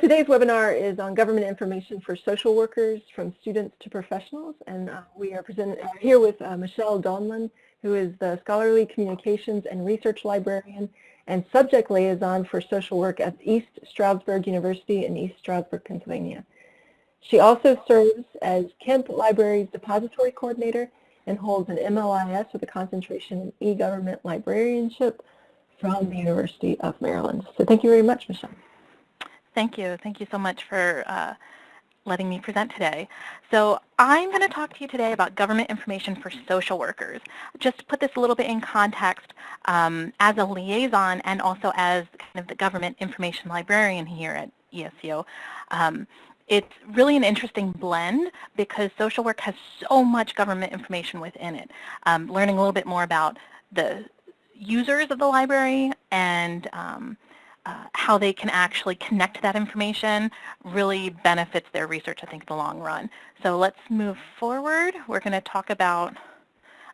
Today's webinar is on government information for social workers from students to professionals and uh, we are present, uh, here with uh, Michelle Donlan who is the Scholarly Communications and Research Librarian and Subject Liaison for Social Work at East Stroudsburg University in East Stroudsburg, Pennsylvania. She also serves as Kemp Library's Depository Coordinator and holds an MLIS with a concentration in e-government librarianship from the University of Maryland. So thank you very much, Michelle. Thank you. Thank you so much for uh, letting me present today. So I'm going to talk to you today about government information for social workers. Just to put this a little bit in context, um, as a liaison and also as kind of the government information librarian here at ESU, um, it's really an interesting blend because social work has so much government information within it. Um, learning a little bit more about the users of the library and um, uh, how they can actually connect that information really benefits their research, I think, in the long run. So let's move forward. We're going to talk about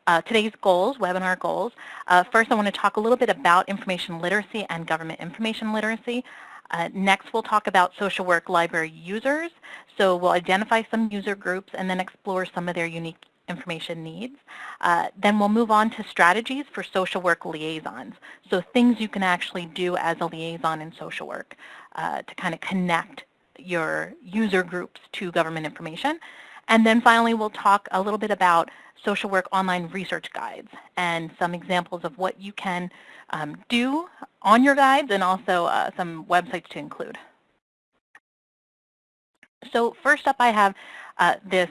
uh, today's goals, webinar goals. Uh, first, I want to talk a little bit about information literacy and government information literacy. Uh, next, we'll talk about social work library users. So we'll identify some user groups and then explore some of their unique information needs. Uh, then we'll move on to strategies for social work liaisons. So things you can actually do as a liaison in social work uh, to kind of connect your user groups to government information. And then finally, we'll talk a little bit about social work online research guides and some examples of what you can um, do on your guides and also uh, some websites to include. So first up, I have uh, this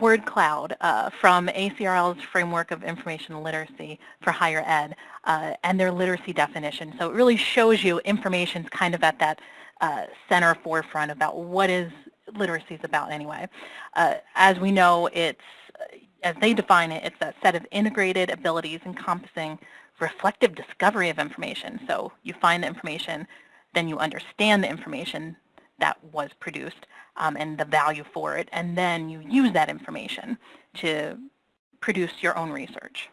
word cloud uh, from ACRL's Framework of Information Literacy for Higher Ed uh, and their literacy definition. So it really shows you information kind of at that uh, center forefront about what is literacy is about anyway. Uh, as we know, it's, as they define it, it's a set of integrated abilities encompassing reflective discovery of information. So you find the information, then you understand the information that was produced, um, and the value for it, and then you use that information to produce your own research.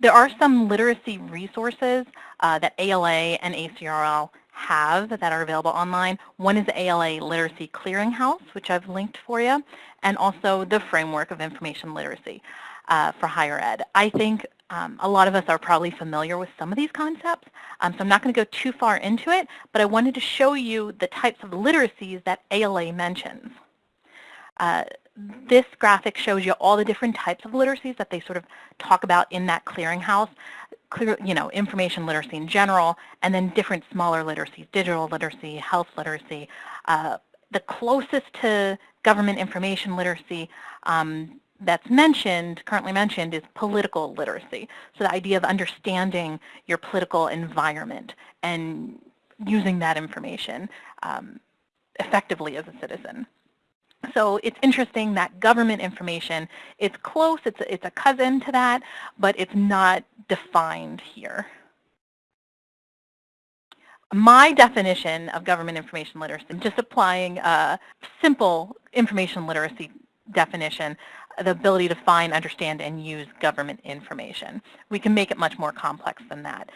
There are some literacy resources uh, that ALA and ACRL have that are available online. One is the ALA Literacy Clearinghouse, which I've linked for you, and also the Framework of Information Literacy uh, for Higher Ed. I think um, a lot of us are probably familiar with some of these concepts, um, so I'm not going to go too far into it, but I wanted to show you the types of literacies that ALA mentions. Uh, this graphic shows you all the different types of literacies that they sort of talk about in that clearinghouse, clear, you know, information literacy in general, and then different smaller literacies, digital literacy, health literacy. Uh, the closest to government information literacy um, that's mentioned, currently mentioned, is political literacy. So the idea of understanding your political environment and using that information um, effectively as a citizen. So it's interesting that government information, it's close, it's a, it's a cousin to that, but it's not defined here. My definition of government information literacy, just applying a simple information literacy definition, the ability to find, understand, and use government information. We can make it much more complex than that.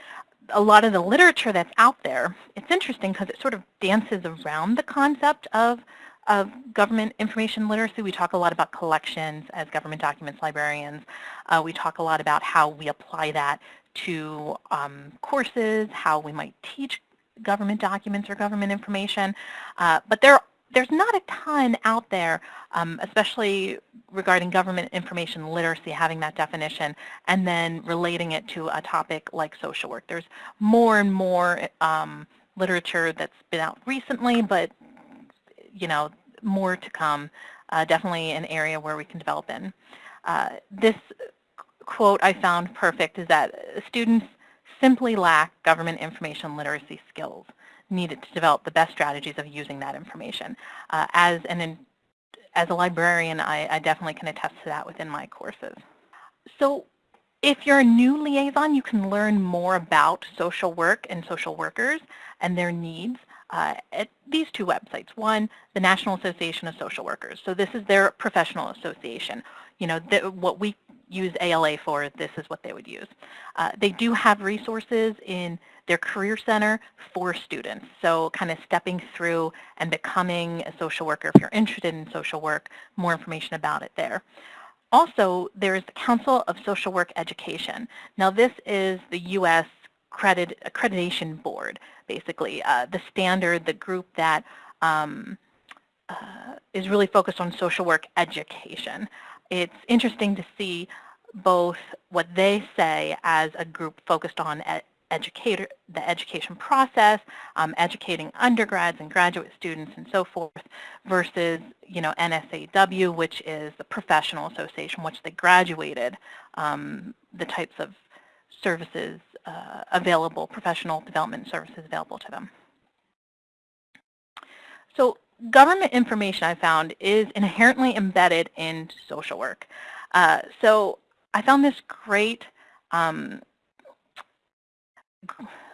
A lot of the literature that's out there, it's interesting because it sort of dances around the concept of, of government information literacy. We talk a lot about collections as government documents librarians. Uh, we talk a lot about how we apply that to um, courses, how we might teach government documents or government information. Uh, but there there's not a ton out there, um, especially regarding government information literacy, having that definition, and then relating it to a topic like social work. There's more and more um, literature that's been out recently, but you know, more to come. Uh, definitely an area where we can develop in. Uh, this quote I found perfect is that students simply lack government information literacy skills needed to develop the best strategies of using that information. Uh, as, an, as a librarian, I, I definitely can attest to that within my courses. So if you're a new liaison, you can learn more about social work and social workers and their needs uh, at these two websites. One, the National Association of Social Workers. So this is their professional association. You know, the, what we use ALA for, this is what they would use. Uh, they do have resources in their Career Center for students. So kind of stepping through and becoming a social worker. If you're interested in social work, more information about it there. Also, there's the Council of Social Work Education. Now this is the U.S. Credit, accreditation board, basically, uh, the standard, the group that um, uh, is really focused on social work education. It's interesting to see both what they say as a group focused on educator, the education process, um, educating undergrads and graduate students and so forth, versus you know NASW, which is the professional association, which they graduated um, the types of services uh, available, professional development services available to them. So government information I found is inherently embedded in social work. Uh, so I found this great um,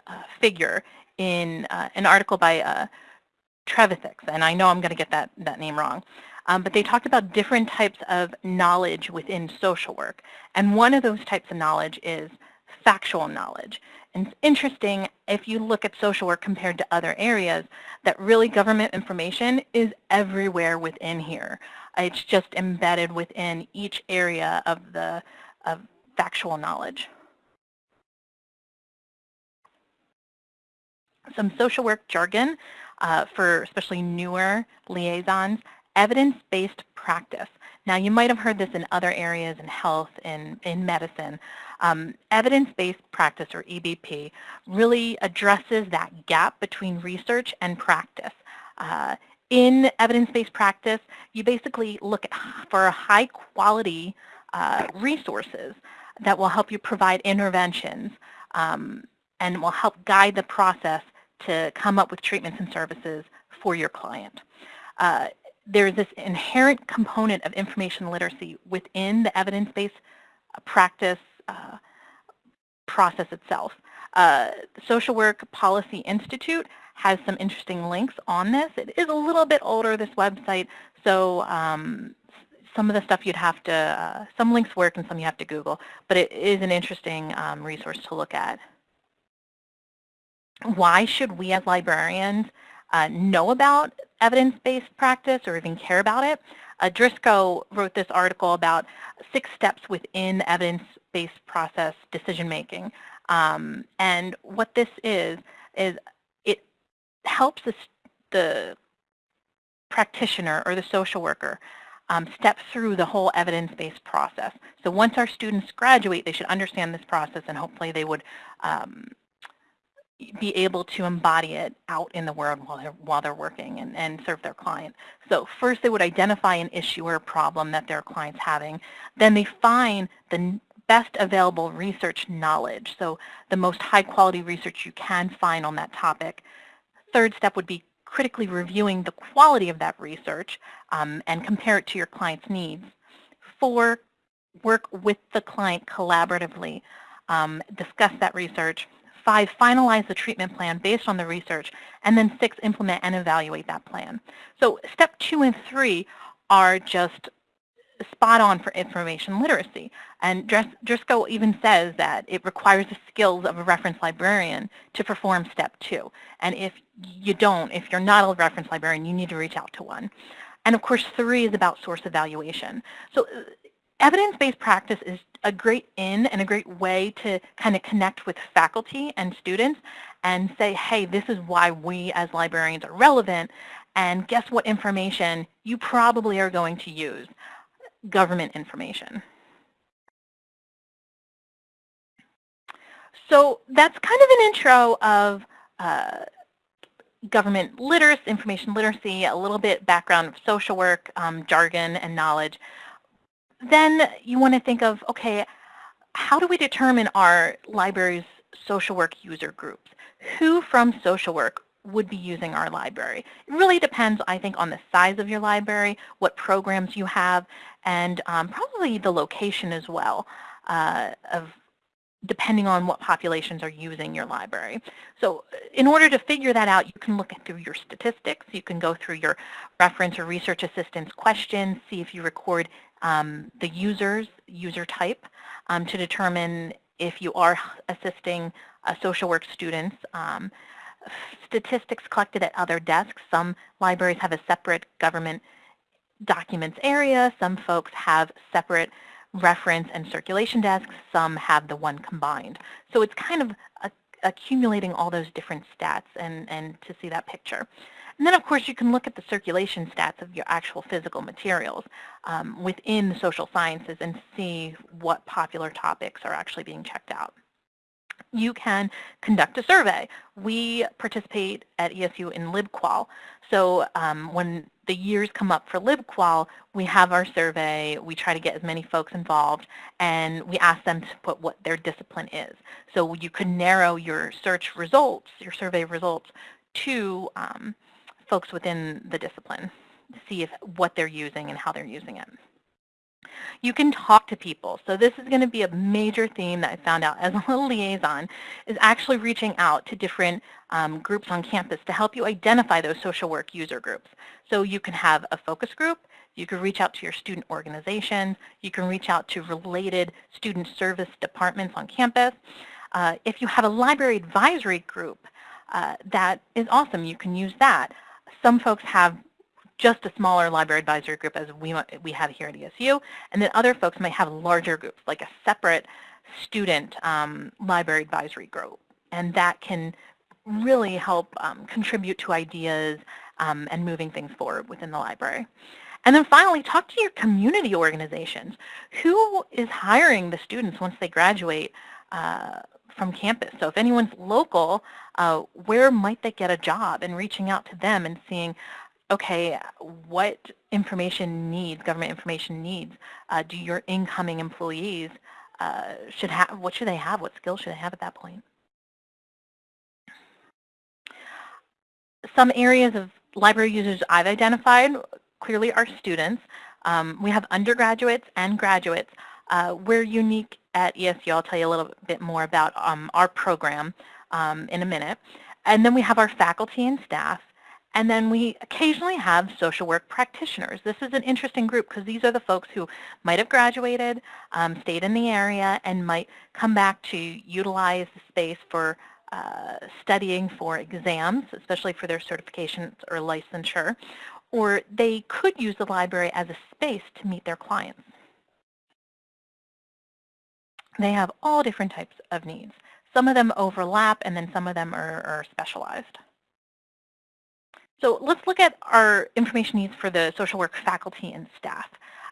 uh, figure in uh, an article by uh, and I know I'm going to get that, that name wrong. Um, but they talked about different types of knowledge within social work. And one of those types of knowledge is factual knowledge. And it's interesting if you look at social work compared to other areas that really government information is everywhere within here. It's just embedded within each area of the of factual knowledge. Some social work jargon uh, for especially newer liaisons, evidence-based practice. Now you might have heard this in other areas in health and in medicine. Um, evidence-based practice, or EBP, really addresses that gap between research and practice. Uh, in evidence-based practice, you basically look at, for high quality uh, resources that will help you provide interventions um, and will help guide the process to come up with treatments and services for your client. Uh, there's this inherent component of information literacy within the evidence-based practice uh, process itself. Uh, Social Work Policy Institute has some interesting links on this. It is a little bit older, this website, so um, some of the stuff you'd have to, uh, some links work and some you have to Google, but it is an interesting um, resource to look at. Why should we as librarians uh, know about evidence-based practice or even care about it? Uh, Driscoll wrote this article about six steps within evidence-based process decision-making. Um, and what this is, is it helps the, the practitioner or the social worker um, step through the whole evidence-based process. So once our students graduate, they should understand this process and hopefully they would um, be able to embody it out in the world while they're, while they're working and, and serve their client. So first they would identify an issue or a problem that their client's having. Then they find the best available research knowledge, so the most high quality research you can find on that topic. Third step would be critically reviewing the quality of that research um, and compare it to your client's needs. Four, work with the client collaboratively, um, discuss that research, Five, finalize the treatment plan based on the research. And then six, implement and evaluate that plan. So step two and three are just spot on for information literacy. And Driscoll even says that it requires the skills of a reference librarian to perform step two. And if you don't, if you're not a reference librarian, you need to reach out to one. And of course, three is about source evaluation. So evidence-based practice is a great in and a great way to kind of connect with faculty and students and say, hey, this is why we as librarians are relevant, and guess what information you probably are going to use? Government information. So that's kind of an intro of uh, government literacy, information literacy, a little bit background of social work, um, jargon, and knowledge then you want to think of, okay, how do we determine our library's social work user groups? Who from social work would be using our library? It really depends, I think, on the size of your library, what programs you have, and um, probably the location as well uh, of depending on what populations are using your library. So in order to figure that out, you can look through your statistics. You can go through your reference or research assistance questions, see if you record um, the users, user type, um, to determine if you are assisting uh, social work students. Um, statistics collected at other desks. Some libraries have a separate government documents area. Some folks have separate reference and circulation desks. Some have the one combined. So it's kind of accumulating all those different stats and, and to see that picture. And then, of course, you can look at the circulation stats of your actual physical materials um, within the social sciences and see what popular topics are actually being checked out. You can conduct a survey. We participate at ESU in LibQual. So um, when the years come up for LibQual, we have our survey, we try to get as many folks involved, and we ask them to put what their discipline is. So you can narrow your search results, your survey results, to um, folks within the discipline to see if what they're using and how they're using it. You can talk to people. So this is going to be a major theme that I found out as a little liaison, is actually reaching out to different um, groups on campus to help you identify those social work user groups. So you can have a focus group, you can reach out to your student organizations, you can reach out to related student service departments on campus. Uh, if you have a library advisory group, uh, that is awesome. You can use that. Some folks have just a smaller library advisory group as we, we have here at ESU, and then other folks might have larger groups, like a separate student um, library advisory group. And that can really help um, contribute to ideas um, and moving things forward within the library. And then finally, talk to your community organizations. Who is hiring the students once they graduate uh, from campus? So if anyone's local, uh, where might they get a job? And reaching out to them and seeing, okay, what information needs, government information needs, uh, do your incoming employees uh, should have, what should they have? What skills should they have at that point? Some areas of library users I've identified clearly are students. Um, we have undergraduates and graduates. Uh, we're unique at ESU. I'll tell you a little bit more about um, our program um, in a minute. And then we have our faculty and staff. And then we occasionally have social work practitioners. This is an interesting group because these are the folks who might have graduated, um, stayed in the area, and might come back to utilize the space for uh, studying for exams, especially for their certifications or licensure, or they could use the library as a space to meet their clients. They have all different types of needs. Some of them overlap, and then some of them are, are specialized. So let's look at our information needs for the social work faculty and staff.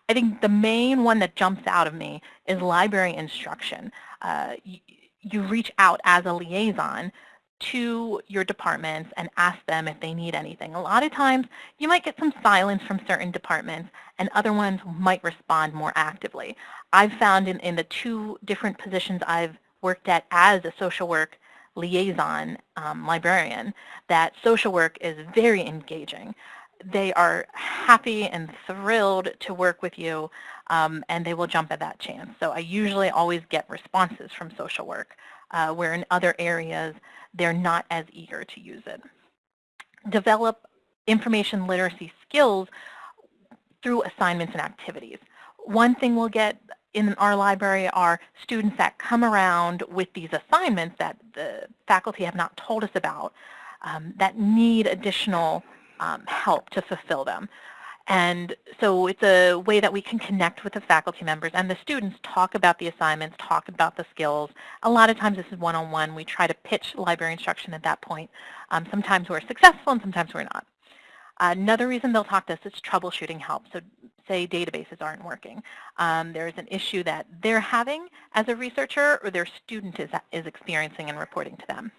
I think the main one that jumps out of me is library instruction. Uh, you, you reach out as a liaison to your departments and ask them if they need anything. A lot of times you might get some silence from certain departments and other ones might respond more actively. I've found in, in the two different positions I've worked at as a social work liaison um, librarian that social work is very engaging. They are happy and thrilled to work with you um, and they will jump at that chance. So I usually always get responses from social work uh, where in other areas they're not as eager to use it. Develop information literacy skills through assignments and activities. One thing we'll get in our library are students that come around with these assignments that the faculty have not told us about um, that need additional um, help to fulfill them. And so it's a way that we can connect with the faculty members and the students, talk about the assignments, talk about the skills. A lot of times this is one-on-one. -on -one. We try to pitch library instruction at that point. Um, sometimes we're successful and sometimes we're not. Another reason they'll talk to us is troubleshooting help. So say databases aren't working. Um, there's an issue that they're having as a researcher or their student is, is experiencing and reporting to them.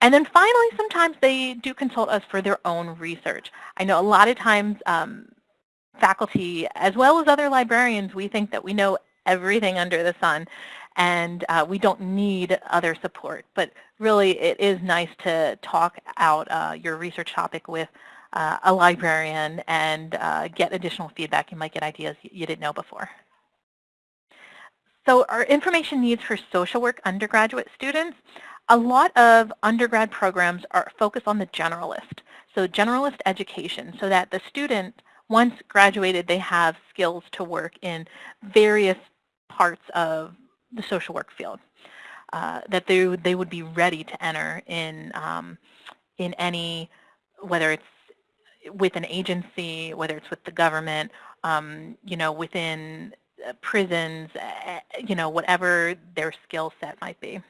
And then finally, sometimes they do consult us for their own research. I know a lot of times um, faculty, as well as other librarians, we think that we know everything under the sun and uh, we don't need other support. But really, it is nice to talk out uh, your research topic with uh, a librarian and uh, get additional feedback. You might get ideas you didn't know before. So our information needs for social work undergraduate students, a lot of undergrad programs are focused on the generalist, so generalist education, so that the student once graduated, they have skills to work in various parts of the social work field. Uh, that they, they would be ready to enter in, um, in any, whether it's with an agency, whether it's with the government, um, you know, within uh, prisons, uh, you know, whatever their skill set might be.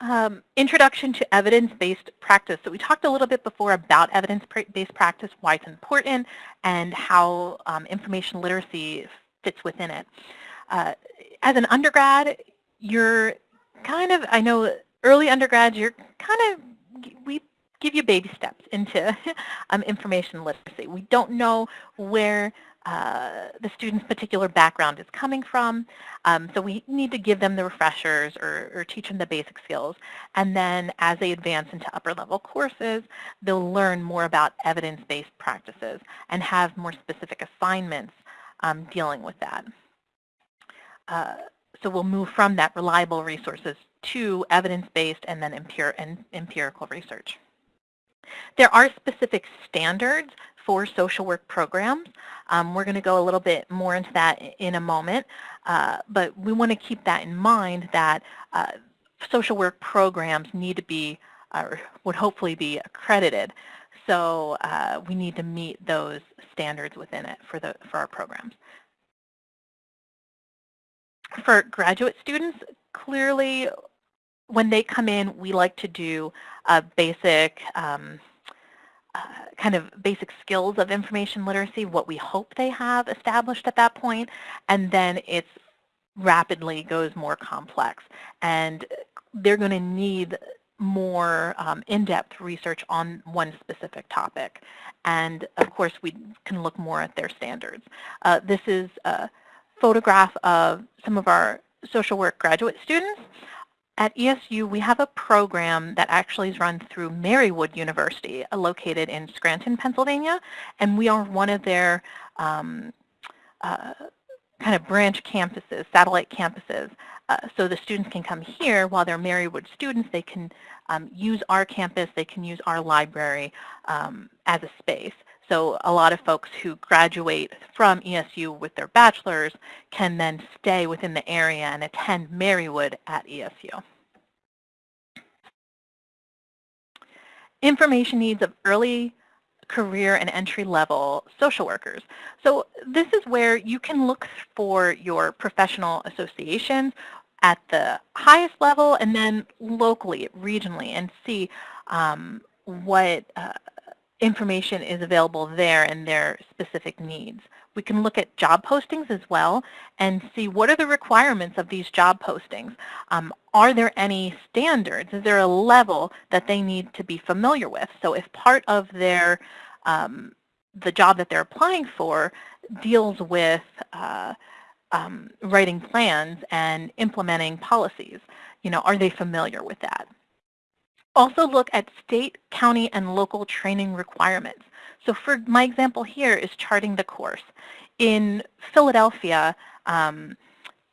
Um, introduction to evidence-based practice. So we talked a little bit before about evidence-based practice, why it's important, and how um, information literacy fits within it. Uh, as an undergrad, you're kind of, I know early undergrads, you're kind of, we give you baby steps into um, information literacy. We don't know where uh, the student's particular background is coming from. Um, so we need to give them the refreshers or, or, teach them the basic skills. And then as they advance into upper level courses, they'll learn more about evidence-based practices and have more specific assignments um, dealing with that. Uh, so we'll move from that reliable resources to evidence-based and then empir and empirical research. There are specific standards for social work programs. Um, we're going to go a little bit more into that in a moment, uh, but we want to keep that in mind that uh, social work programs need to be, or would hopefully be accredited. So uh, we need to meet those standards within it for, the, for our programs. For graduate students, clearly when they come in, we like to do a basic um, uh, kind of basic skills of information literacy, what we hope they have established at that point, and then it's rapidly goes more complex. And they're going to need more um, in-depth research on one specific topic. And of course, we can look more at their standards. Uh, this is a photograph of some of our social work graduate students. At ESU, we have a program that actually is run through Marywood University, uh, located in Scranton, Pennsylvania, and we are one of their um, uh, kind of branch campuses, satellite campuses. Uh, so the students can come here while they're Marywood students. They can um, use our campus. They can use our library um, as a space. So a lot of folks who graduate from ESU with their bachelor's can then stay within the area and attend Marywood at ESU. Information needs of early career and entry-level social workers. So this is where you can look for your professional associations at the highest level and then locally, regionally, and see um, what uh, information is available there and their specific needs. We can look at job postings as well and see what are the requirements of these job postings. Um, are there any standards? Is there a level that they need to be familiar with? So if part of their um, the job that they're applying for deals with uh, um, writing plans and implementing policies, you know, are they familiar with that? Also look at state, county, and local training requirements. So for my example here is charting the course. In Philadelphia, um,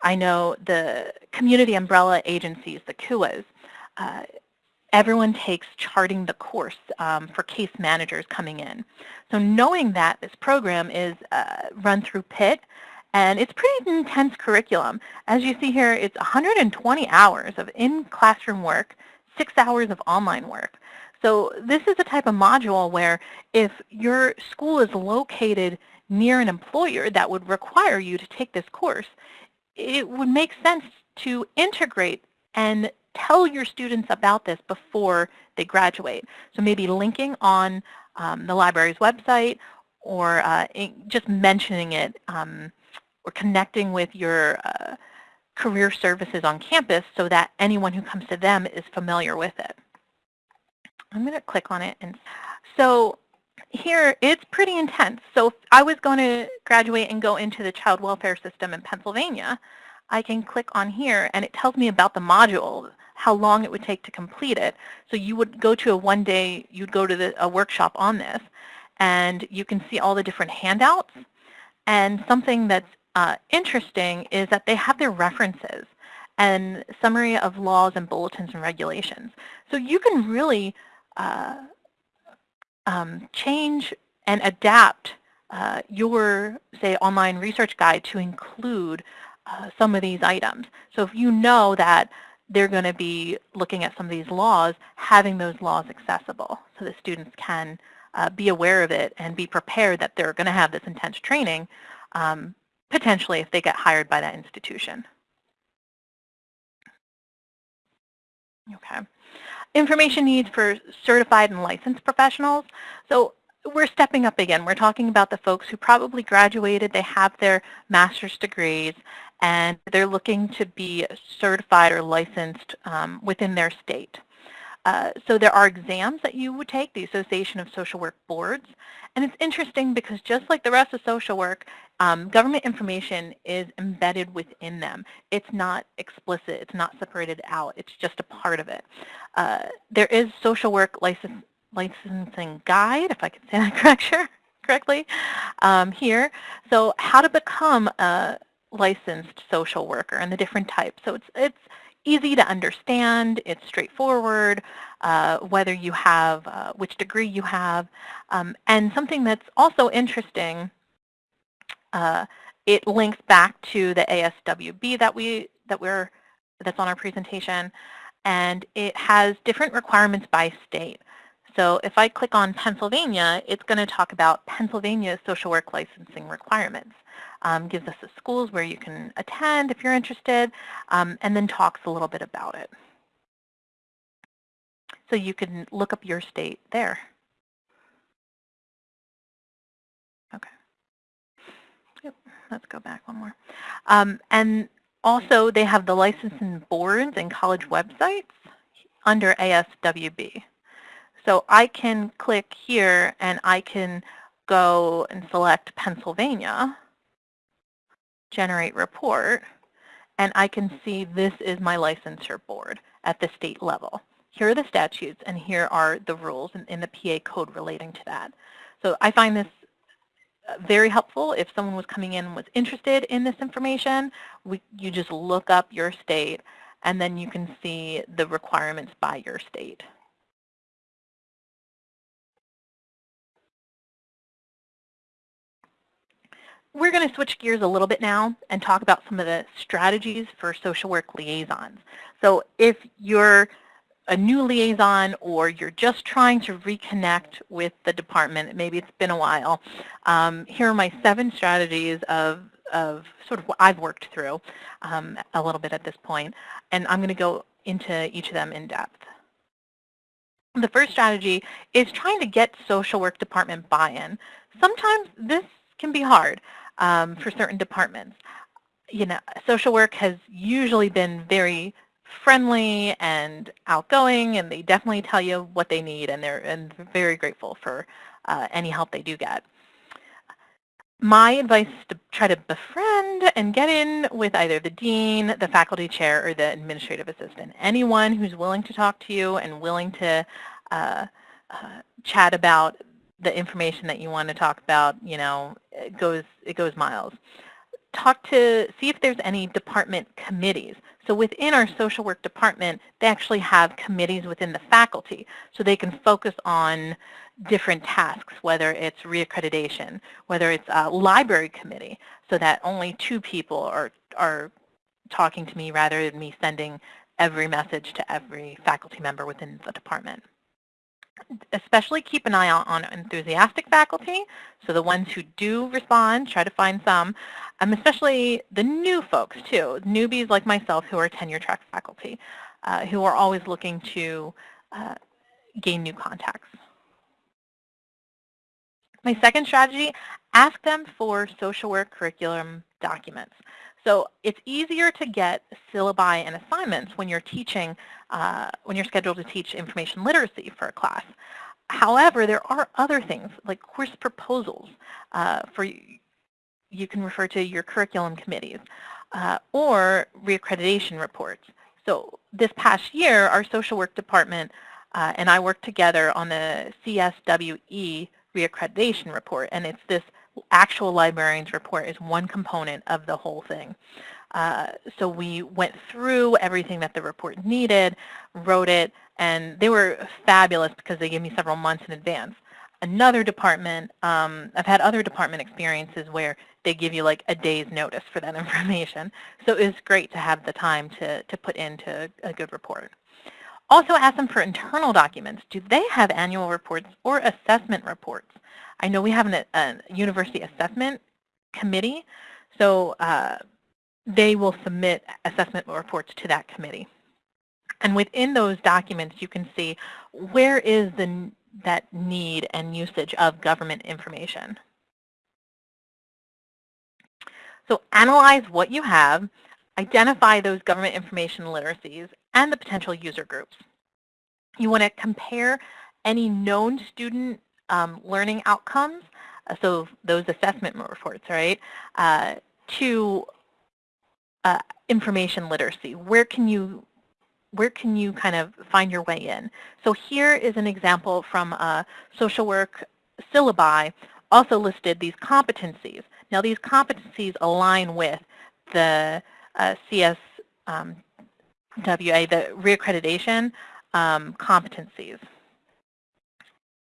I know the community umbrella agencies, the CUAs, uh, everyone takes charting the course um, for case managers coming in. So knowing that this program is uh, run through Pitt, and it's pretty intense curriculum. As you see here, it's 120 hours of in-classroom work, six hours of online work. So this is a type of module where if your school is located near an employer that would require you to take this course, it would make sense to integrate and tell your students about this before they graduate. So maybe linking on um, the library's website or uh, just mentioning it um, or connecting with your uh, career services on campus so that anyone who comes to them is familiar with it. I'm going to click on it. and So here, it's pretty intense. So if I was going to graduate and go into the child welfare system in Pennsylvania, I can click on here and it tells me about the module, how long it would take to complete it. So you would go to a one day, you'd go to the, a workshop on this and you can see all the different handouts. And something that's uh, interesting is that they have their references and summary of laws and bulletins and regulations. So you can really uh, um, change and adapt uh, your, say, online research guide to include uh, some of these items. So if you know that they're going to be looking at some of these laws, having those laws accessible so that students can uh, be aware of it and be prepared that they're going to have this intense training, um, potentially if they get hired by that institution. Okay. Information needs for certified and licensed professionals. So we're stepping up again. We're talking about the folks who probably graduated, they have their master's degrees, and they're looking to be certified or licensed um, within their state. Uh, so there are exams that you would take, the Association of Social Work Boards, and it's interesting because just like the rest of social work, um, government information is embedded within them. It's not explicit, it's not separated out, it's just a part of it. Uh, there is social work license, licensing guide, if I can say that correct, correctly, um, here. So how to become a licensed social worker and the different types. So it's, it's easy to understand, it's straightforward, uh, whether you have, uh, which degree you have. Um, and something that's also interesting, uh, it links back to the ASWB that we that we're that's on our presentation, and it has different requirements by state. So if I click on Pennsylvania, it's going to talk about Pennsylvania social work licensing requirements. Um, gives us the schools where you can attend if you're interested, um, and then talks a little bit about it. So you can look up your state there. Okay. Yep, let's go back one more. Um, and also they have the licensing boards and college websites under ASWB. So I can click here and I can go and select Pennsylvania, generate report, and I can see this is my licensure board at the state level. Here are the statutes and here are the rules in, in the PA code relating to that. So I find this uh, very helpful if someone was coming in and was interested in this information. We, you just look up your state and then you can see the requirements by your state. We're going to switch gears a little bit now and talk about some of the strategies for social work liaisons. So if you're a new liaison or you're just trying to reconnect with the department, maybe it's been a while, um, here are my seven strategies of, of sort of what I've worked through um, a little bit at this point, and I'm going to go into each of them in depth. The first strategy is trying to get social work department buy-in. Sometimes this can be hard um, for certain departments. You know, social work has usually been very friendly and outgoing, and they definitely tell you what they need, and they're and very grateful for uh, any help they do get. My advice is to try to befriend and get in with either the dean, the faculty chair, or the administrative assistant. Anyone who's willing to talk to you and willing to uh, uh, chat about the information that you want to talk about, you know, it goes, it goes miles. Talk to, see if there's any department committees. So within our social work department, they actually have committees within the faculty, so they can focus on different tasks, whether it's reaccreditation, whether it's a library committee, so that only two people are, are talking to me rather than me sending every message to every faculty member within the department especially keep an eye out on enthusiastic faculty, so the ones who do respond, try to find some, um, especially the new folks too, newbies like myself who are tenure track faculty, uh, who are always looking to uh, gain new contacts. My second strategy, ask them for social work curriculum documents. So it's easier to get syllabi and assignments when you're teaching, uh, when you're scheduled to teach information literacy for a class. However, there are other things like course proposals uh, for you can refer to your curriculum committees uh, or reaccreditation reports. So this past year, our social work department uh, and I worked together on the CSWE reaccreditation report, and it's this actual librarian's report is one component of the whole thing. Uh, so we went through everything that the report needed, wrote it, and they were fabulous because they gave me several months in advance. Another department, um, I've had other department experiences where they give you like a day's notice for that information. So it was great to have the time to, to put into a good report. Also ask them for internal documents. Do they have annual reports or assessment reports? I know we have an, a university assessment committee, so uh, they will submit assessment reports to that committee. And within those documents, you can see where is the, that need and usage of government information. So analyze what you have, identify those government information literacies, and the potential user groups. You want to compare any known student um, learning outcomes, uh, so those assessment reports, right, uh, to uh, information literacy. Where can you where can you kind of find your way in? So here is an example from a social work syllabi also listed these competencies. Now these competencies align with the uh, CSWA, um, the reaccreditation um, competencies.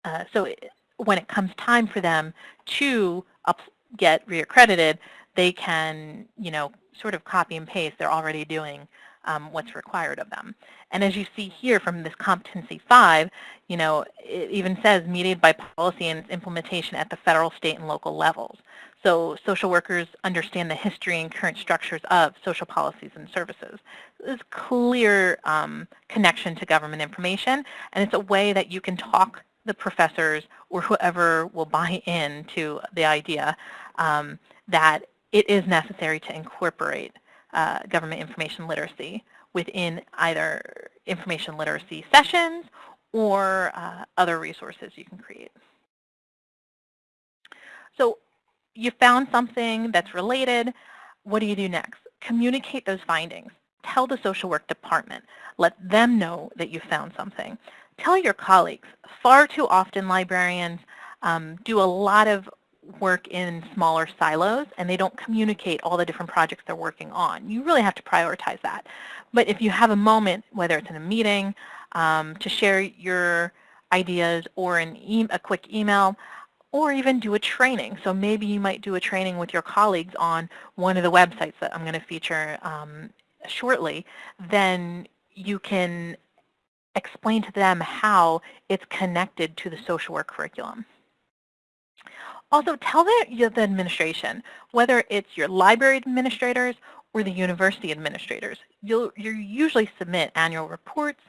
Uh, so it, when it comes time for them to up, get reaccredited, they can, you know, sort of copy and paste. They're already doing um, what's required of them. And as you see here from this competency five, you know, it even says mediated by policy and implementation at the federal, state, and local levels. So social workers understand the history and current structures of social policies and services. There's clear um, connection to government information, and it's a way that you can talk the professors or whoever will buy into the idea um, that it is necessary to incorporate uh, government information literacy within either information literacy sessions or uh, other resources you can create. So you found something that's related. What do you do next? Communicate those findings. Tell the social work department. Let them know that you found something. Tell your colleagues. Far too often librarians um, do a lot of work in smaller silos and they don't communicate all the different projects they're working on. You really have to prioritize that. But if you have a moment, whether it's in a meeting, um, to share your ideas or an e a quick email, or even do a training. So maybe you might do a training with your colleagues on one of the websites that I'm going to feature um, shortly, then you can explain to them how it's connected to the social work curriculum. Also, tell the, the administration, whether it's your library administrators or the university administrators. You'll you usually submit annual reports,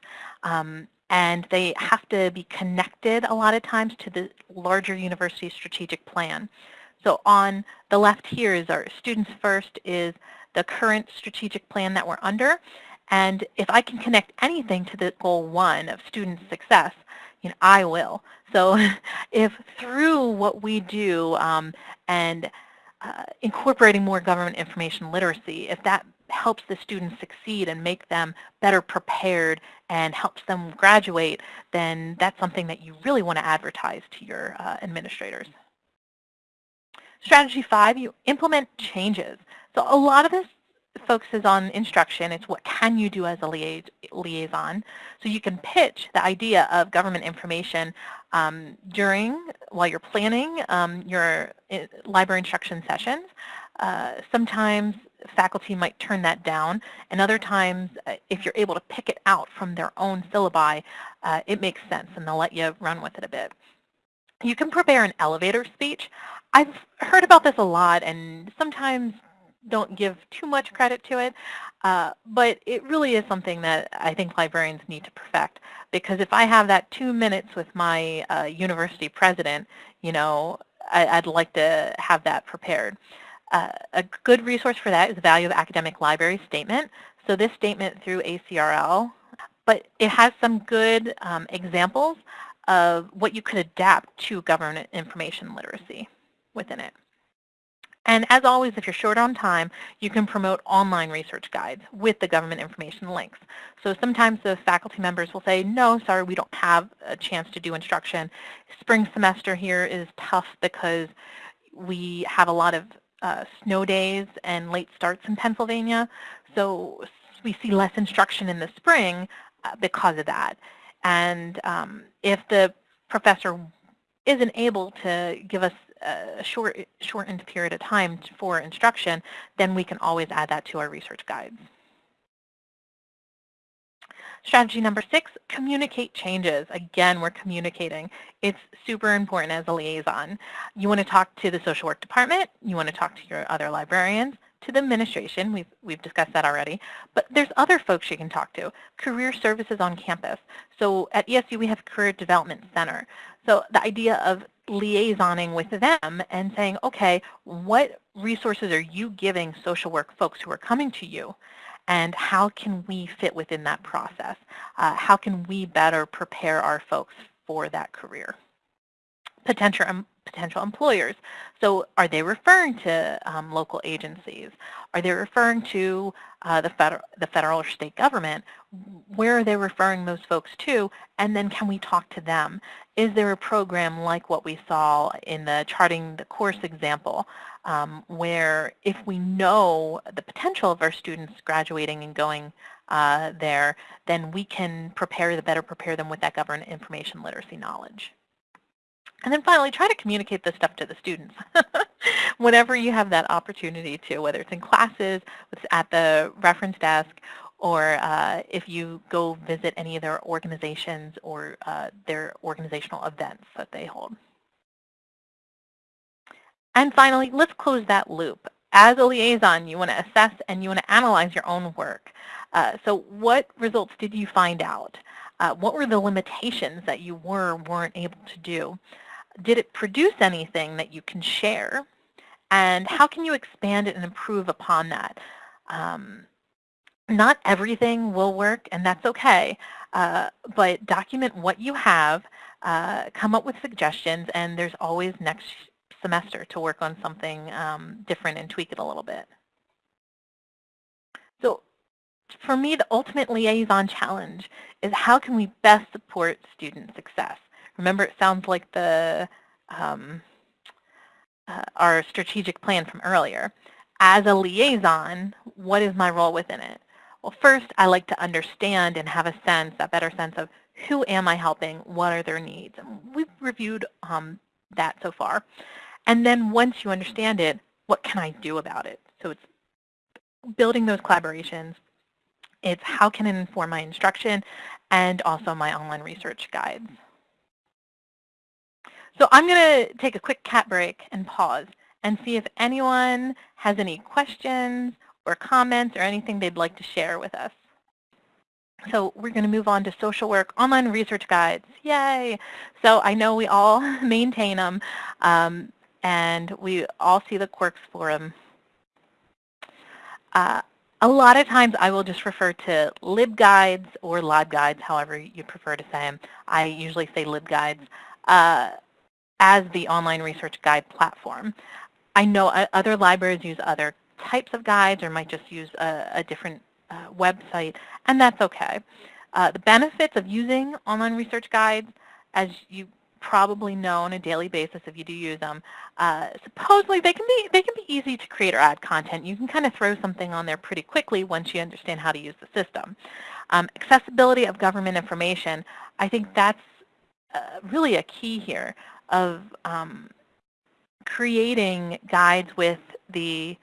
um, and they have to be connected a lot of times to the larger university strategic plan. So on the left here is our Students First is the current strategic plan that we're under. And if I can connect anything to the goal one of student success, you know, I will. So if through what we do um, and uh, incorporating more government information literacy, if that helps the students succeed and make them better prepared and helps them graduate, then that's something that you really want to advertise to your uh, administrators. Strategy five, you implement changes. So a lot of this focuses on instruction. It's what can you do as a liaison. So you can pitch the idea of government information um, during, while you're planning um, your eh, library instruction sessions. Uh, sometimes faculty might turn that down, and other times, uh, if you're able to pick it out from their own syllabi, uh, it makes sense, and they'll let you run with it a bit. You can prepare an elevator speech. I've heard about this a lot, and sometimes don't give too much credit to it, uh, but it really is something that I think librarians need to perfect because if I have that two minutes with my uh, university president, you know, I, would like to have that prepared. Uh, a good resource for that is the Value of Academic Library Statement. So this statement through ACRL, but it has some good um, examples of what you could adapt to government information literacy within it. And as always, if you're short on time, you can promote online research guides with the government information links. So sometimes the faculty members will say, no, sorry, we don't have a chance to do instruction. Spring semester here is tough because we have a lot of uh, snow days and late starts in Pennsylvania. So we see less instruction in the spring uh, because of that. And um, if the professor isn't able to give us a short, shortened period of time for instruction, then we can always add that to our research guides. Strategy number six, communicate changes. Again, we're communicating. It's super important as a liaison. You want to talk to the social work department. You want to talk to your other librarians, to the administration. We've, we've discussed that already. But there's other folks you can talk to. Career services on campus. So at ESU, we have Career Development Center. So the idea of liaisoning with them and saying, okay, what resources are you giving social work folks who are coming to you? And how can we fit within that process? Uh, how can we better prepare our folks for that career? Potential, um, potential employers. So are they referring to um, local agencies? Are they referring to uh, the, federal, the federal or state government? Where are they referring those folks to? And then can we talk to them? Is there a program like what we saw in the charting the course example um, where if we know the potential of our students graduating and going uh, there, then we can prepare the better prepare them with that government information literacy knowledge. And then finally, try to communicate this stuff to the students whenever you have that opportunity to, whether it's in classes, it's at the reference desk, or uh, if you go visit any of their organizations or uh, their organizational events that they hold. And finally, let's close that loop. As a liaison, you want to assess and you want to analyze your own work. Uh, so what results did you find out? Uh, what were the limitations that you were weren't able to do? Did it produce anything that you can share? And how can you expand it and improve upon that? Um, not everything will work, and that's okay, uh, but document what you have, uh, come up with suggestions, and there's always next semester to work on something um, different and tweak it a little bit. So for me, the ultimate liaison challenge is how can we best support student success? Remember, it sounds like the um, uh, our strategic plan from earlier. As a liaison, what is my role within it? Well, first, I like to understand and have a sense, a better sense of who am I helping, what are their needs. We've reviewed um, that so far. And then once you understand it, what can I do about it? So it's building those collaborations. It's how can it inform my instruction and also my online research guides. So I'm going to take a quick cat break and pause and see if anyone has any questions or comments or anything they'd like to share with us. So we're going to move on to social work online research guides. Yay! So I know we all maintain them. Um, and we all see the Quirks Forum. Uh, a lot of times I will just refer to LibGuides or LibGuides, however you prefer to say them. I usually say LibGuides uh, as the online research guide platform. I know other libraries use other types of guides or might just use a, a different uh, website, and that's okay. Uh, the benefits of using online research guides, as you probably know on a daily basis if you do use them. Uh, supposedly they can be they can be easy to create or add content. You can kind of throw something on there pretty quickly once you understand how to use the system. Um, accessibility of government information, I think that's uh, really a key here of um, creating guides with the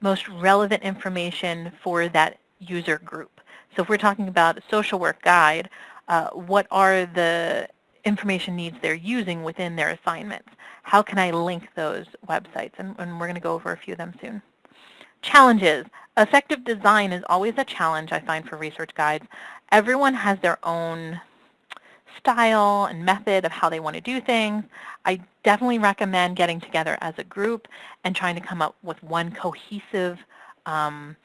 most relevant information for that user group. So if we're talking about a social work guide, uh, what are the information needs they're using within their assignments. How can I link those websites? And, and we're going to go over a few of them soon. Challenges. Effective design is always a challenge I find for research guides. Everyone has their own style and method of how they want to do things. I definitely recommend getting together as a group and trying to come up with one cohesive um,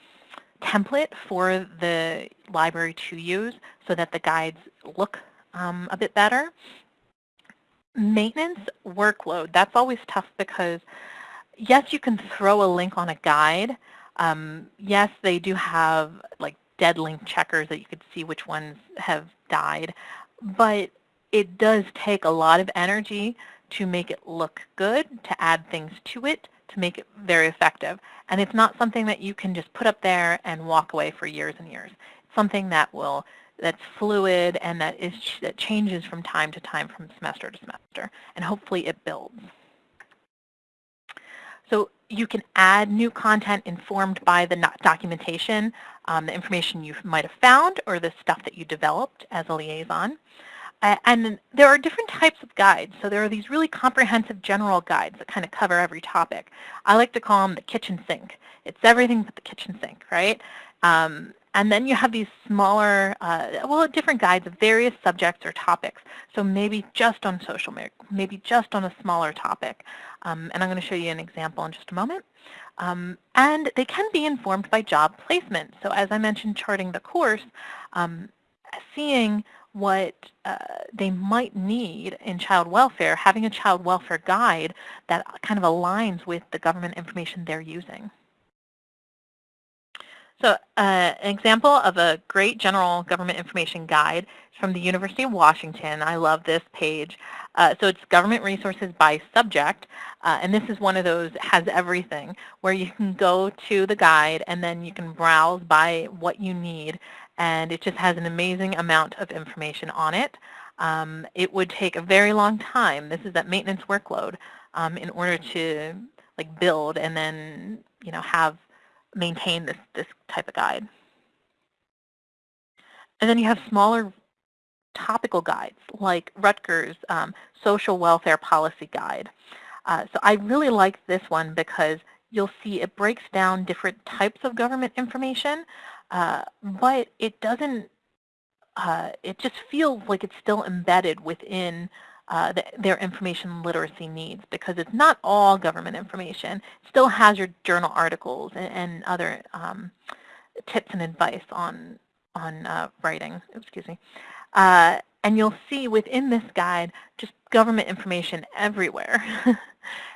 template for the library to use so that the guides look um, a bit better. Maintenance workload, that's always tough because yes, you can throw a link on a guide. Um, yes, they do have like dead link checkers that you could see which ones have died, but it does take a lot of energy to make it look good, to add things to it, to make it very effective. And it's not something that you can just put up there and walk away for years and years. It's something that will that's fluid and that is that changes from time to time from semester to semester and hopefully it builds. So you can add new content informed by the documentation, um, the information you might have found or the stuff that you developed as a liaison. Uh, and there are different types of guides. So there are these really comprehensive general guides that kind of cover every topic. I like to call them the kitchen sink. It's everything but the kitchen sink, right? Um, and then you have these smaller, uh, well, different guides of various subjects or topics. So maybe just on social, maybe just on a smaller topic. Um, and I'm going to show you an example in just a moment. Um, and they can be informed by job placement. So as I mentioned, charting the course, um, seeing what uh, they might need in child welfare, having a child welfare guide that kind of aligns with the government information they're using. So uh, an example of a great general government information guide from the University of Washington. I love this page. Uh, so it's government resources by subject, uh, and this is one of those has everything, where you can go to the guide and then you can browse by what you need, and it just has an amazing amount of information on it. Um, it would take a very long time. This is that maintenance workload um, in order to like build and then you know have maintain this, this type of guide. And then you have smaller topical guides like Rutgers um, Social Welfare Policy Guide. Uh, so I really like this one because you'll see it breaks down different types of government information, uh, but it doesn't, uh, it just feels like it's still embedded within uh, the, their information literacy needs because it's not all government information. It still has your journal articles and, and other um, tips and advice on, on uh, writing, excuse me. Uh, and you'll see within this guide just government information everywhere.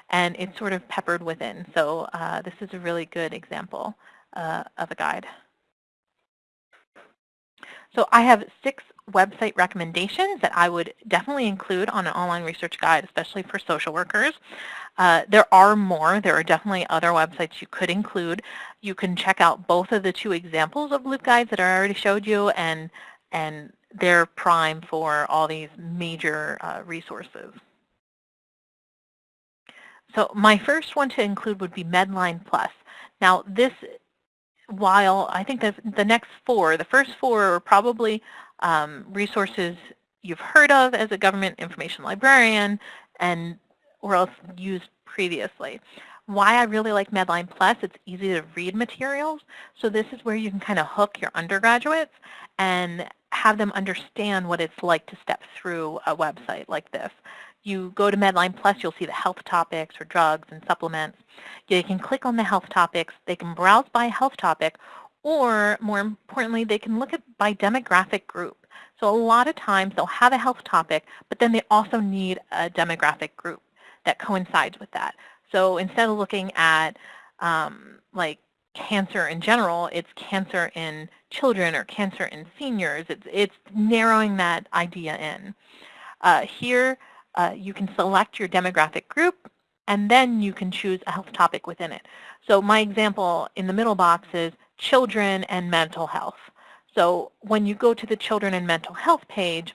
and it's sort of peppered within. So uh, this is a really good example uh, of a guide. So I have six website recommendations that I would definitely include on an online research guide, especially for social workers. Uh, there are more. There are definitely other websites you could include. You can check out both of the two examples of LibGuides that I already showed you, and, and they're prime for all these major uh, resources. So my first one to include would be Medline Plus. Now this while I think the next four, the first four are probably um, resources you've heard of as a government information librarian and or else used previously. Why I really like Medline Plus, it's easy to read materials. So this is where you can kind of hook your undergraduates and have them understand what it's like to step through a website like this. You go to Medline Plus, you'll see the health topics or drugs and supplements. You can click on the health topics. They can browse by health topic, or more importantly, they can look at by demographic group. So a lot of times they'll have a health topic, but then they also need a demographic group that coincides with that. So instead of looking at um, like cancer in general, it's cancer in children or cancer in seniors. It's, it's narrowing that idea in. Uh, here, uh, you can select your demographic group, and then you can choose a health topic within it. So my example in the middle box is children and mental health. So when you go to the children and mental health page,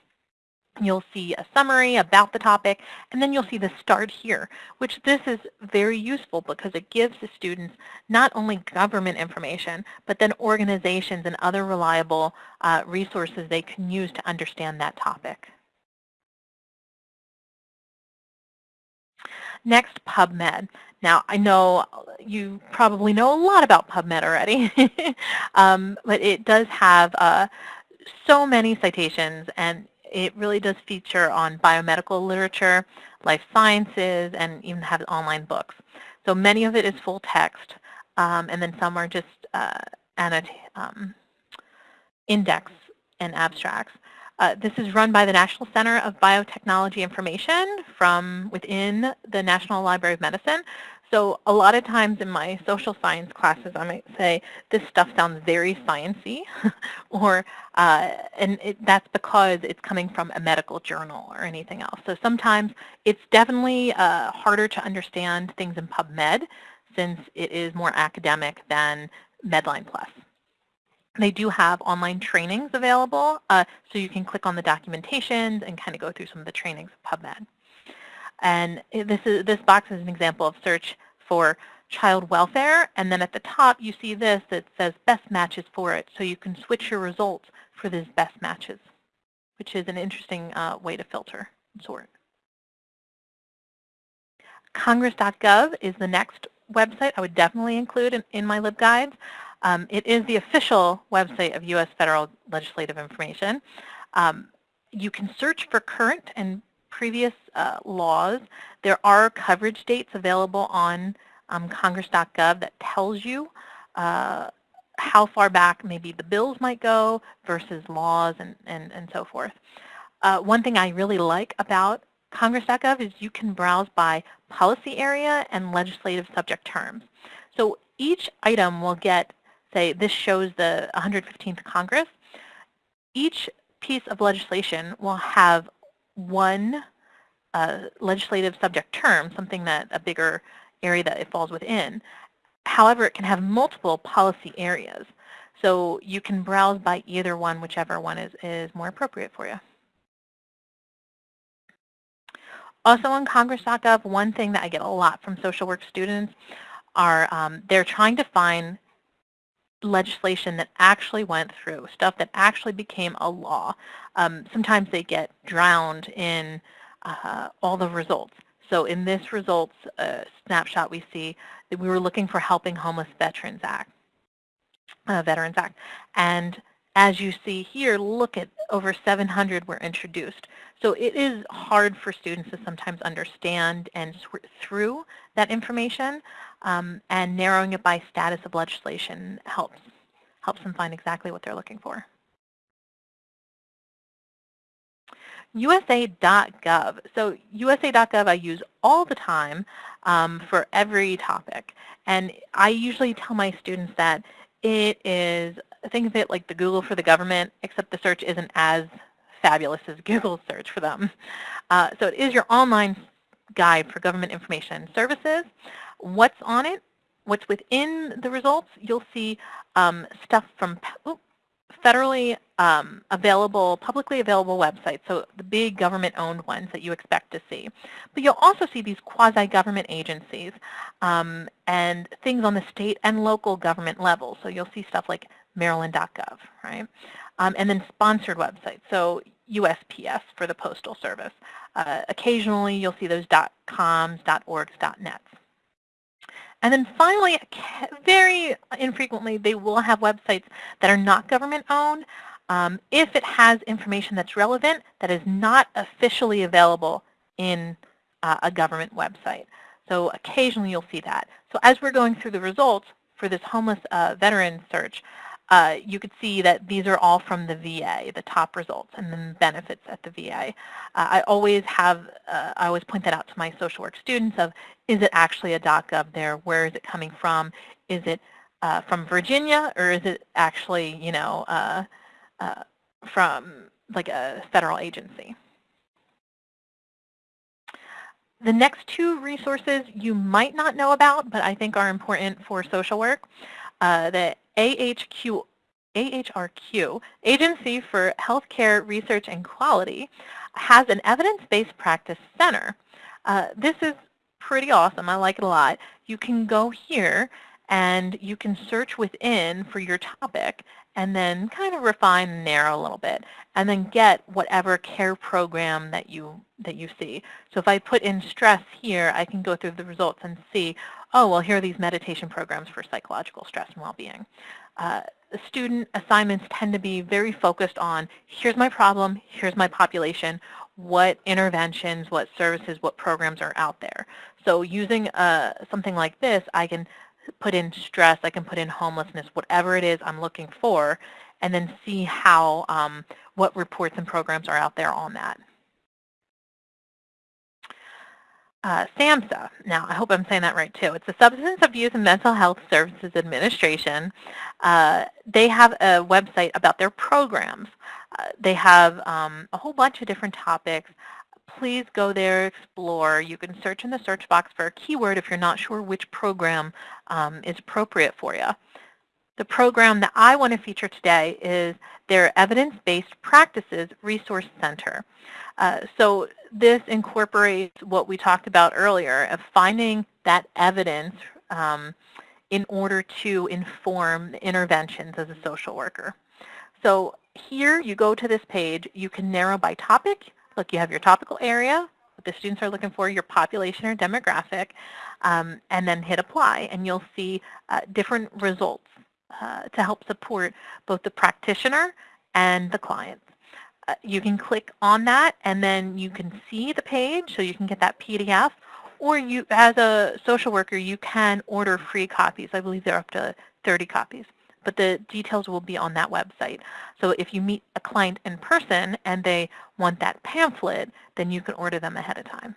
you'll see a summary about the topic, and then you'll see the start here, which this is very useful because it gives the students not only government information, but then organizations and other reliable uh, resources they can use to understand that topic. Next, PubMed. Now, I know you probably know a lot about PubMed already, um, but it does have uh, so many citations, and it really does feature on biomedical literature, life sciences, and even have online books. So many of it is full text, um, and then some are just uh, um, index and abstracts. Uh, this is run by the National Center of Biotechnology Information from within the National Library of Medicine. So a lot of times in my social science classes, I might say, this stuff sounds very sciencey, or, uh, and it, that's because it's coming from a medical journal or anything else. So sometimes it's definitely uh, harder to understand things in PubMed since it is more academic than Medline Plus. They do have online trainings available, uh, so you can click on the documentations and kind of go through some of the trainings of PubMed. And this, is, this box is an example of search for child welfare, and then at the top you see this that says best matches for it, so you can switch your results for these best matches, which is an interesting uh, way to filter and sort. Congress.gov is the next website I would definitely include in, in my LibGuides. Um, it is the official website of U.S. federal legislative information. Um, you can search for current and previous uh, laws. There are coverage dates available on um, congress.gov that tells you uh, how far back maybe the bills might go versus laws and, and, and so forth. Uh, one thing I really like about congress.gov is you can browse by policy area and legislative subject terms. So each item will get, say, this shows the 115th Congress. Each piece of legislation will have one uh, legislative subject term, something that a bigger area that it falls within. However, it can have multiple policy areas. So you can browse by either one, whichever one is, is more appropriate for you. Also on Congress.gov, one thing that I get a lot from social work students are um, they're trying to find legislation that actually went through, stuff that actually became a law. Um, sometimes they get drowned in uh, all the results. So in this results uh, snapshot, we see that we were looking for Helping Homeless Veterans Act, uh, Veterans Act. And as you see here, look at over 700 were introduced. So it is hard for students to sometimes understand and sort through that information, um, and narrowing it by status of legislation helps, helps them find exactly what they're looking for. USA.gov. So USA.gov I use all the time um, for every topic. And I usually tell my students that it is, think of it like the Google for the government, except the search isn't as fabulous as Google search for them. Uh, so it is your online guide for government information services. What's on it? What's within the results? You'll see um, stuff from, federally um, available, publicly available websites, so the big government-owned ones that you expect to see. But you'll also see these quasi-government agencies um, and things on the state and local government level. So you'll see stuff like maryland.gov, right? Um, and then sponsored websites, so USPS for the Postal Service. Uh, occasionally you'll see those .coms, .orgs, .nets. And then finally, very infrequently, they will have websites that are not government-owned um, if it has information that's relevant that is not officially available in uh, a government website. So occasionally you'll see that. So as we're going through the results for this homeless uh, veteran search, uh, you could see that these are all from the VA, the top results, and then benefits at the VA. Uh, I always have, uh, I always point that out to my social work students of, is it actually a .gov there? Where is it coming from? Is it uh, from Virginia, or is it actually, you know, uh, uh, from like a federal agency? The next two resources you might not know about, but I think are important for social work. Uh, the AHQ, AHRQ, Agency for Healthcare Research and Quality, has an evidence-based practice center. Uh, this is pretty awesome. I like it a lot. You can go here and you can search within for your topic and then kind of refine and narrow a little bit and then get whatever care program that you that you see. So if I put in stress here, I can go through the results and see, oh, well, here are these meditation programs for psychological stress and well-being. Uh, student assignments tend to be very focused on, here's my problem, here's my population, what interventions, what services, what programs are out there. So using uh, something like this, I can put in stress, I can put in homelessness, whatever it is I'm looking for, and then see how, um, what reports and programs are out there on that. Uh, SAMHSA, now I hope I'm saying that right too. It's the Substance Abuse and Mental Health Services Administration. Uh, they have a website about their programs. Uh, they have um, a whole bunch of different topics. Please go there, explore. You can search in the search box for a keyword if you're not sure which program um, is appropriate for you. The program that I want to feature today is their Evidence-Based Practices Resource Center. Uh, so this incorporates what we talked about earlier of finding that evidence um, in order to inform interventions as a social worker. So here you go to this page, you can narrow by topic. Look, you have your topical area, what the students are looking for, your population or demographic, um, and then hit apply and you'll see uh, different results to help support both the practitioner and the client. Uh, you can click on that and then you can see the page so you can get that PDF or you, as a social worker, you can order free copies. I believe they're up to 30 copies. But the details will be on that website. So if you meet a client in person and they want that pamphlet, then you can order them ahead of time.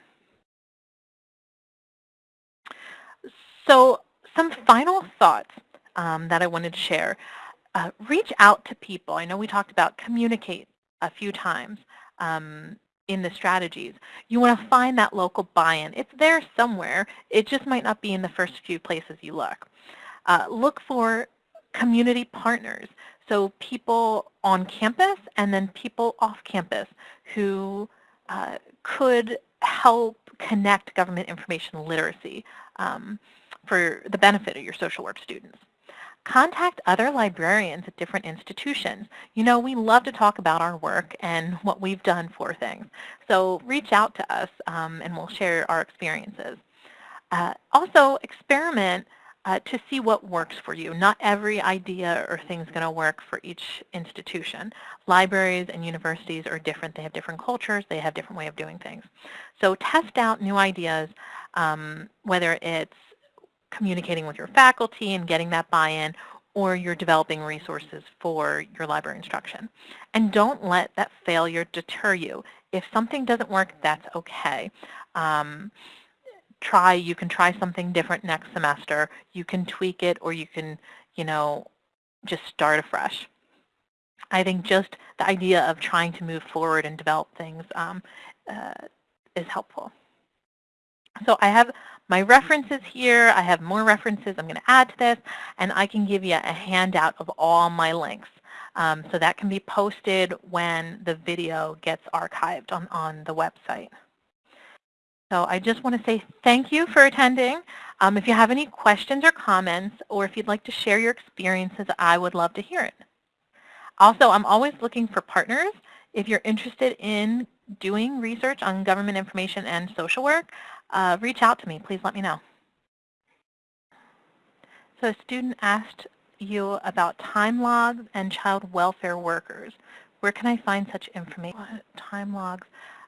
So some final thoughts um, that I wanted to share. Uh, reach out to people. I know we talked about communicate a few times. Um, in the strategies. You want to find that local buy-in. It's there somewhere. It just might not be in the first few places you look. Uh, look for community partners, so people on campus and then people off campus who uh, could help connect government information literacy um, for the benefit of your social work students contact other librarians at different institutions. You know, we love to talk about our work and what we've done for things. So reach out to us um, and we'll share our experiences. Uh, also, experiment uh, to see what works for you. Not every idea or thing is going to work for each institution. Libraries and universities are different. They have different cultures. They have different way of doing things. So test out new ideas, um, whether it's communicating with your faculty and getting that buy-in, or you're developing resources for your library instruction. And don't let that failure deter you. If something doesn't work, that's okay. Um, try, you can try something different next semester. You can tweak it or you can, you know, just start afresh. I think just the idea of trying to move forward and develop things um, uh, is helpful. So I have my references here. I have more references I'm going to add to this, and I can give you a handout of all my links. Um, so that can be posted when the video gets archived on, on the website. So I just want to say thank you for attending. Um, if you have any questions or comments, or if you'd like to share your experiences, I would love to hear it. Also, I'm always looking for partners. If you're interested in doing research on government information and social work, uh, reach out to me. Please let me know. So a student asked you about time logs and child welfare workers. Where can I find such information? Time logs.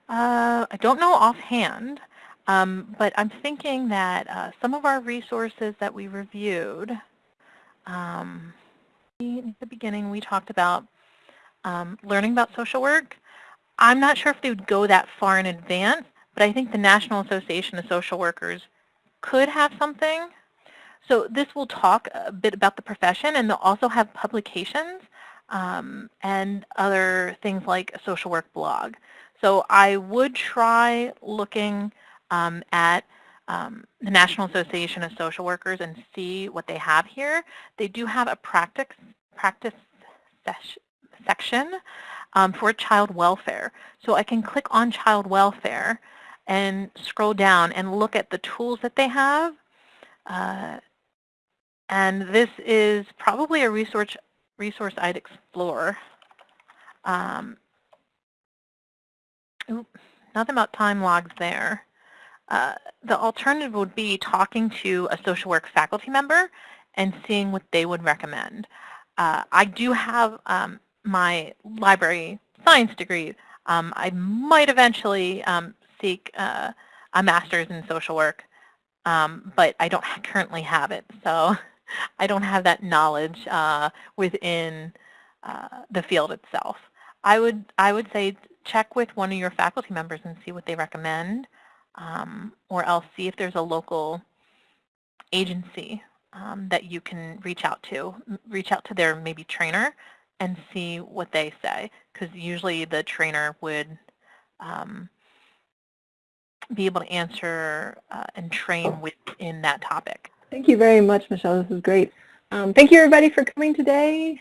Uh, I don't know offhand, um, but I'm thinking that uh, some of our resources that we reviewed, um, in the beginning we talked about um, learning about social work. I'm not sure if they would go that far in advance, but I think the National Association of Social Workers could have something. So this will talk a bit about the profession, and they'll also have publications um, and other things like a social work blog. So I would try looking um, at um, the National Association of Social Workers and see what they have here. They do have a practice, practice section um, for child welfare. So I can click on child welfare and scroll down and look at the tools that they have. Uh, and this is probably a resource, resource I'd explore. Um, nothing about time logs there. Uh, the alternative would be talking to a social work faculty member and seeing what they would recommend. Uh, I do have um, my library science degree. Um, I might eventually um, seek uh, a master's in social work, um, but I don't currently have it. So I don't have that knowledge uh, within uh, the field itself. I would, I would say check with one of your faculty members and see what they recommend, um, or else see if there's a local agency um, that you can reach out to. Reach out to their maybe trainer and see what they say, because usually the trainer would um, be able to answer uh, and train within that topic. Thank you very much, Michelle. This is great. Um, thank you everybody for coming today.